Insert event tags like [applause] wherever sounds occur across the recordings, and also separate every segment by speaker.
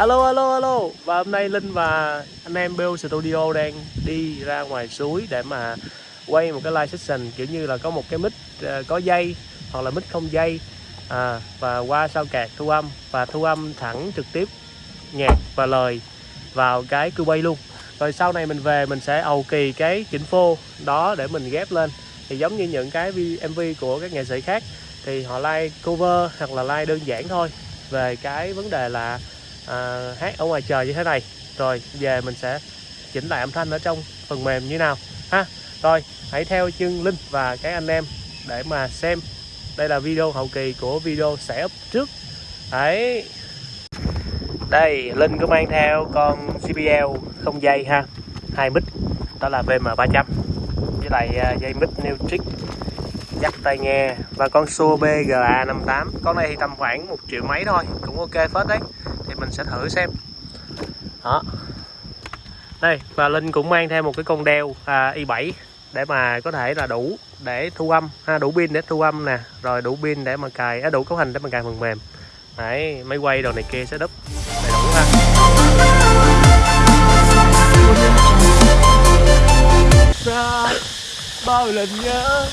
Speaker 1: Alo alo alo. Và hôm nay Linh và anh em Bill Studio đang đi ra ngoài suối để mà quay một cái live session kiểu như là có một cái mic ờ, có dây hoặc là mic không dây. À, và qua sao cạc thu âm. Và thu âm thẳng trực tiếp nhạc và lời vào cái cư bay luôn. Rồi sau này mình về mình sẽ ầu kỳ cái chỉnh phô đó để mình ghép lên. Thì giống như những cái MV của các nghệ sĩ khác thì họ like cover hoặc là like đơn giản thôi. Về cái vấn đề là à, hát ở ngoài trời như thế này. Rồi về mình sẽ chỉnh lại âm thanh ở trong phần mềm như nào ha? Rồi hãy theo chân Linh và các anh em để mà xem. Đây là video hậu kỳ của video sẽ up trước. Đấy. Đây Linh có mang theo con CPL không dây ha? Hai mic đó là VM300 với lại à, dây mic Neutrik dắt tai nghe. Và con xô BGA58 con này thì tầm khoảng một triệu mấy thôi. Cũng ok phết đấy mình sẽ thử xem. Đó. Đây và Linh cũng mang theo một cái con đeo à, i7 để mà có thể là đủ để thu âm ha đủ pin để thu âm nè rồi đủ pin để mà cài à, đủ cấu hình để mà cài phần mềm. Đấy máy quay đồ này kia sẽ đúp đầy đủ ha. Bao lần nhớ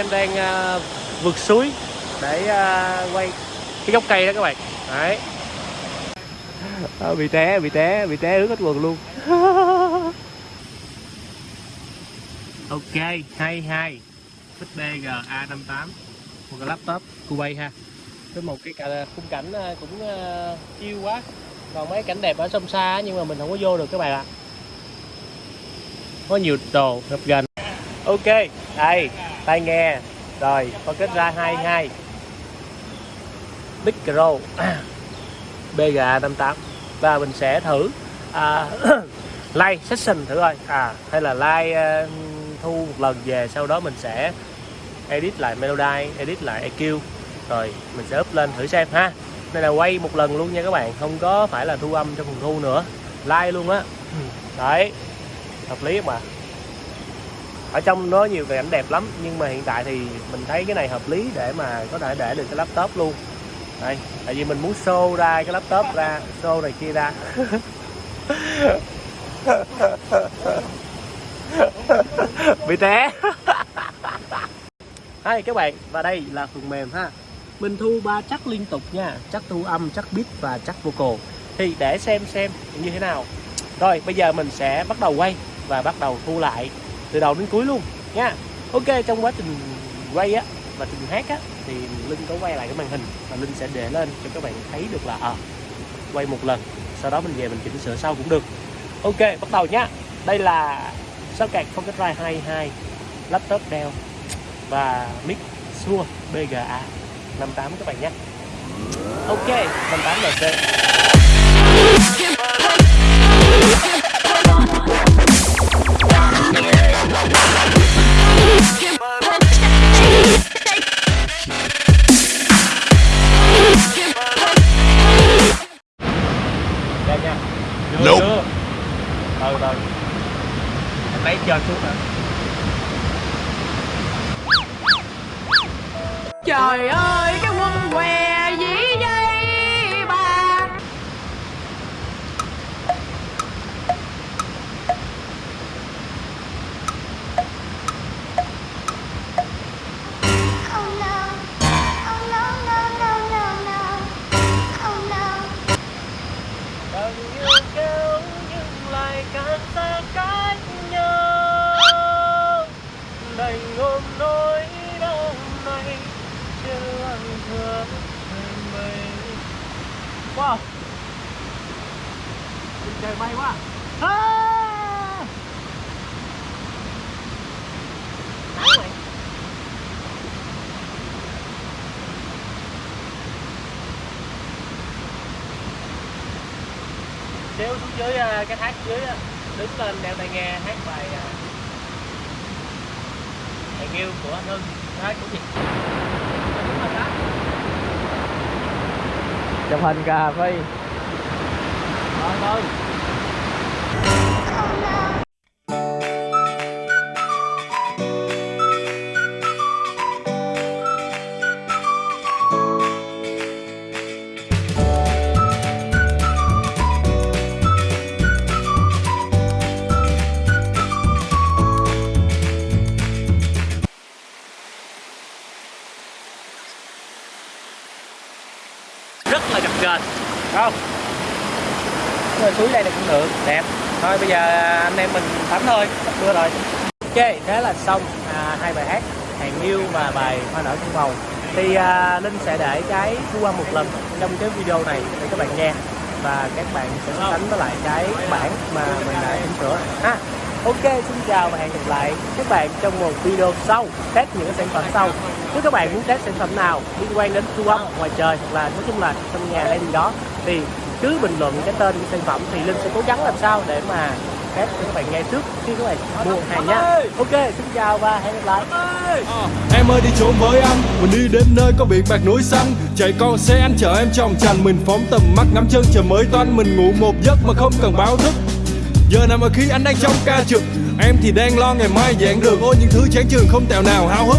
Speaker 1: em đang uh, vượt suối để uh, quay cái gốc cây đó các bạn. Đấy. À, bị té bị té bị té ướt hết quần luôn. [laughs] Ok hay hay XBG A58 một cái laptop Kuwait ha. Với một cái khung cảnh cũng uh, chiêu quá. Còn mấy cảnh đẹp ở sông xa nhưng mà mình không có vô được các bạn ạ. Có nhiều đồ gặp gần ok đây tai nghe. Rồi có kết ra 22 micro BGA 58 và mình sẽ thử à, [clears throat] live session thử coi. À hay là live uh, thu một lần về sau đó mình sẽ edit lại melody edit lại EQ rồi mình sẽ up lên thử xem ha. Đây là quay một lần luôn nha các bạn không có phải là thu âm trong phòng thu nữa. Like luôn á. [clears throat] Đấy hợp lý mà ở trong nó nhiều cảnh đẹp lắm, nhưng mà hiện tại thì mình thấy cái này hợp lý để mà có thể để được cái laptop luôn. Đây, tại vì mình muốn show ra cái laptop ra, show này kia ra. [laughs] Bị té. [laughs] Đây các bạn, và đây là phần mềm ha. Mình thu ba chắc liên tục nha chắc thu âm chắc beat và chắc vocal. Thì để xem xem như thế nào. Rồi, bây giờ mình sẽ bắt đầu quay và bắt đầu thu lại từ đầu đến cuối luôn nha. Ok trong quá trình quay á và trình hát á thì linh có quay lại cái màn hình và linh sẽ để lên cho các bạn thấy được là à, quay một lần sau đó mình về mình chỉnh sửa sau cũng được. Ok bắt đầu nhá đây là sao cạc phong cách rai 22 laptop Dell và mic Shure BGA 58 các bạn nhé. Ok 58 LC
Speaker 2: Nope.
Speaker 1: Từ từ Em lấy cho xuống
Speaker 3: Trời ơi
Speaker 1: càng xa cách nhau. Đành ôm nỗi đau này, chưa lặng thương mình wow. Trời may quá. À! Xíu xuống dưới à, cái thác dưới á, đứng lên đeo tai nghe hát bài à, bài nghiêu của anh Hưng. Hát của gì chụp hình cà phê. Thôi thôi không. Rồi suối đây là cũng được đẹp. Thôi bây giờ anh em mình tắm thôi sắp mưa rồi. Ok thế là xong à, hai bài hát. Hàng yêu và bài hoa nở trong màu thì à, linh sẽ để cái thu âm một lần trong cái video này để các bạn nghe. Và các bạn sẽ so sánh với lại cái bản mà mình đã chỉnh sửa. Ha ok, xin chào và hẹn gặp lại các bạn trong một video sau. Test những sản phẩm sau. Nếu các bạn muốn test sản phẩm nào liên quan đến thu âm ngoài trời hoặc là nói chung là trong nhà hay gì đó, thì cứ bình luận cái tên của sản phẩm thì linh sẽ cố gắng làm sao để mà test cho các bạn nghe trước khi các bạn mua hàng nha. Ok, xin chào và hẹn gặp lại.
Speaker 4: À, em ơi, đi trốn với anh Mình đi đến nơi có biển bạc núi xanh. Chạy con xe anh chở em trong trành Mình phóng tầm mắt ngắm chân trời mới toanh Mình ngủ một giấc mà không cần báo thức. Giờ nào mà khi anh đang trong ca trực, Em thì đang lo ngày mai giảng đường Ôi, những thứ chán trường không tèo nào háo hức.